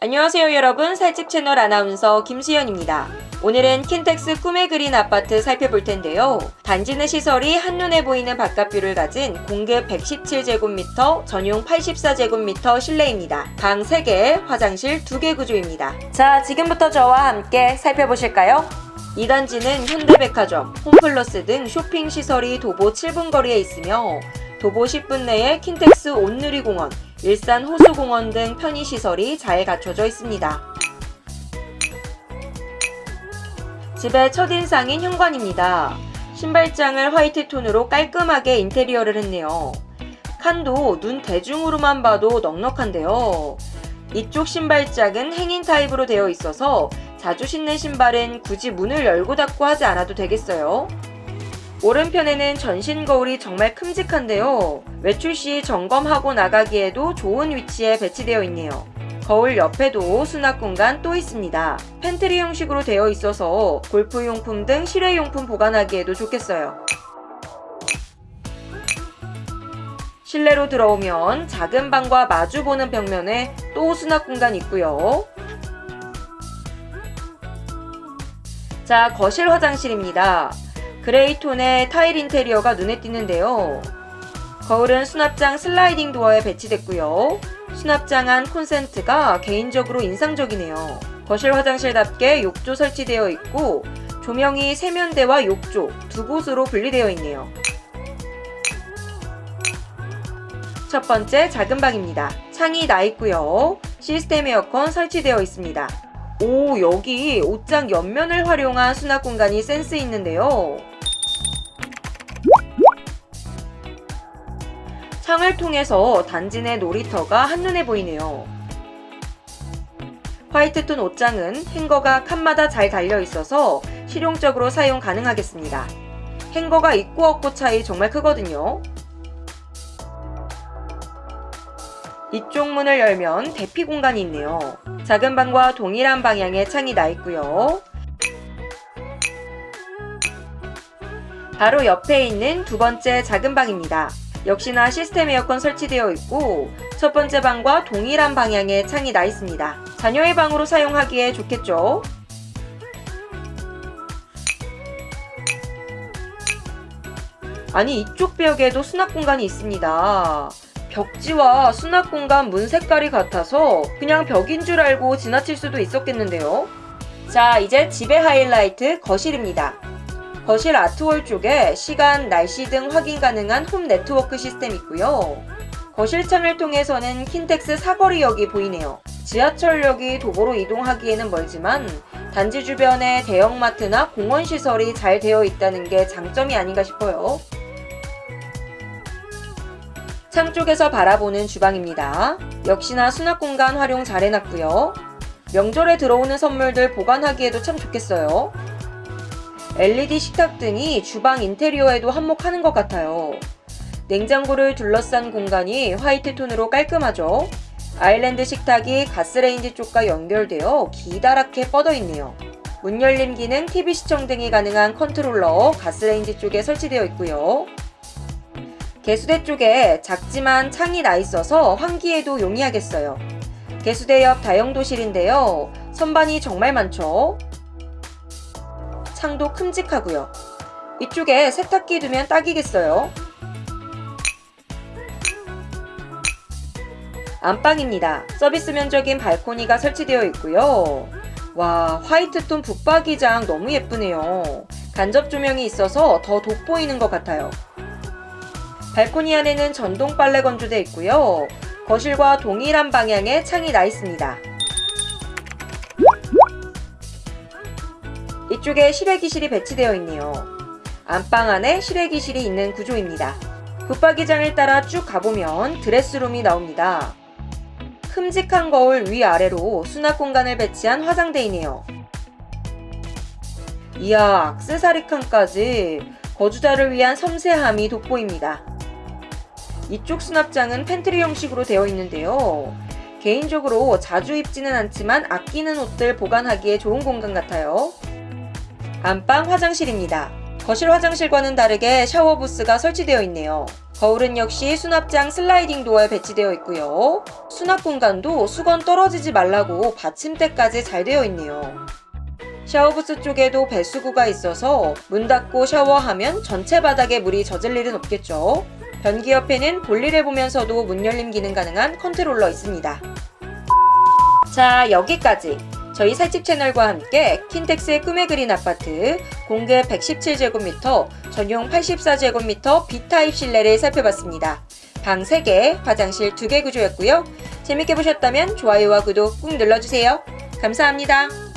안녕하세요 여러분 살집 채널 아나운서 김수연입니다. 오늘은 킨텍스 꿈에 그린 아파트 살펴볼 텐데요. 단지 내 시설이 한눈에 보이는 바깥view를 가진 공급 117제곱미터, 전용 84제곱미터 실내입니다. 방 3개, 화장실 2개 구조입니다. 자 지금부터 저와 함께 살펴보실까요? 이 단지는 현대백화점, 홈플러스 등 쇼핑 시설이 도보 7분 거리에 있으며 도보 10분 내에 킨텍스 온누리공원, 일산 호수공원 등 편의시설이 잘 갖춰져 있습니다. 집의 첫인상인 현관입니다. 신발장을 화이트 톤으로 깔끔하게 인테리어를 했네요. 칸도 눈 대중으로만 봐도 넉넉한데요. 이쪽 신발장은 행인 타입으로 되어 있어서 자주 신는 신발은 굳이 문을 열고 닫고 하지 않아도 되겠어요. 오른편에는 전신 거울이 정말 큼직한데요. 외출 시 점검하고 나가기에도 좋은 위치에 배치되어 있네요. 거울 옆에도 수납 공간 또 있습니다. 팬트리 형식으로 되어 있어서 골프용품 등 실외용품 보관하기에도 좋겠어요. 실내로 들어오면 작은 방과 마주보는 벽면에 또 수납 공간 있고요. 자, 거실 화장실입니다. gray 톤의 타일 인테리어가 눈에 띄는데요. 거울은 수납장 슬라이딩 도어에 배치됐고요. 수납장 안 콘센트가 개인적으로 인상적이네요. 거실 화장실답게 욕조 설치되어 있고 조명이 세면대와 욕조 두 곳으로 분리되어 있네요. 첫 번째 작은 방입니다. 창이 나 있고요. 시스템 에어컨 설치되어 있습니다. 오 여기 옷장 옆면을 활용한 수납 공간이 센스 있는데요. 창을 통해서 단지 내 놀이터가 한눈에 보이네요. 화이트톤 옷장은 행거가 칸마다 잘 달려 있어서 실용적으로 사용 가능하겠습니다. 행거가 있고 없고 차이 정말 크거든요. 이쪽 문을 열면 대피 공간이 있네요. 작은 방과 동일한 방향의 창이 나 있고요. 바로 옆에 있는 두 번째 작은 방입니다. 역시나 시스템 에어컨 설치되어 있고 첫 번째 방과 동일한 방향의 창이 나 있습니다. 자녀의 방으로 사용하기에 좋겠죠? 아니 이쪽 벽에도 수납 공간이 있습니다. 벽지와 수납 공간 문 색깔이 같아서 그냥 벽인 줄 알고 지나칠 수도 있었겠는데요. 자 이제 집의 하이라이트 거실입니다. 거실 아트월 쪽에 시간, 날씨 등 확인 가능한 홈 네트워크 시스템 있고요. 거실 창을 통해서는 킨텍스 사거리역이 보이네요. 지하철역이 도보로 이동하기에는 멀지만 단지 주변에 대형마트나 공원 시설이 잘 되어 있다는 게 장점이 아닌가 싶어요. 창 쪽에서 바라보는 주방입니다. 역시나 수납 공간 활용 잘 해놨고요. 명절에 들어오는 선물들 보관하기에도 참 좋겠어요. LED 식탁 등이 주방 인테리어에도 한몫하는 것 같아요. 냉장고를 둘러싼 공간이 white 톤으로 깔끔하죠. 아일랜드 식탁이 가스레인지 쪽과 연결되어 기다랗게 뻗어 있네요. 문 열림 기능, TV 시청 등이 가능한 컨트롤러 가스레인지 쪽에 설치되어 있고요. 개수대 쪽에 작지만 창이 나 있어서 환기에도 용이하겠어요. 개수대 옆 다용도실인데요. 선반이 정말 많죠? 창도 큼직하고요. 이쪽에 세탁기 두면 딱이겠어요. 안방입니다. 서비스 면적인 발코니가 설치되어 있고요. 와 화이트톤 북박이장 너무 예쁘네요. 간접 조명이 있어서 더 돋보이는 것 같아요. 발코니 안에는 전동 빨래 건조대 있고요. 거실과 동일한 방향에 창이 나 있습니다. 이쪽에 실외기실이 배치되어 있네요. 안방 안에 실외기실이 있는 구조입니다. 붙박이장을 따라 쭉 가보면 드레스룸이 나옵니다. 큼직한 거울 위아래로 수납 공간을 배치한 화장대이네요. 이야 악세사리 칸까지 거주자를 위한 섬세함이 돋보입니다. 이쪽 수납장은 팬트리 형식으로 되어 있는데요. 개인적으로 자주 입지는 않지만 아끼는 옷들 보관하기에 좋은 공간 같아요. 안방 화장실입니다. 거실 화장실과는 다르게 샤워 부스가 설치되어 있네요. 거울은 역시 수납장 sliding door에 배치되어 있고요. 수납 공간도 수건 떨어지지 말라고 받침대까지 잘 되어 있네요. 샤워부스 쪽에도 배수구가 있어서 문 닫고 샤워하면 전체 바닥에 물이 젖을 일은 없겠죠. 변기 옆에는 볼일을 보면서도 문 열림 기능 가능한 컨트롤러 있습니다. 자, 여기까지. 저희 살집 채널과 함께 킨텍스의 꿈에 그린 아파트 공급 117제곱미터, 전용 84제곱미터 B타입 실내를 살펴봤습니다. 방 3개, 화장실 2개 구조였고요. 재밌게 보셨다면 좋아요와 구독 꾹 눌러주세요. 감사합니다.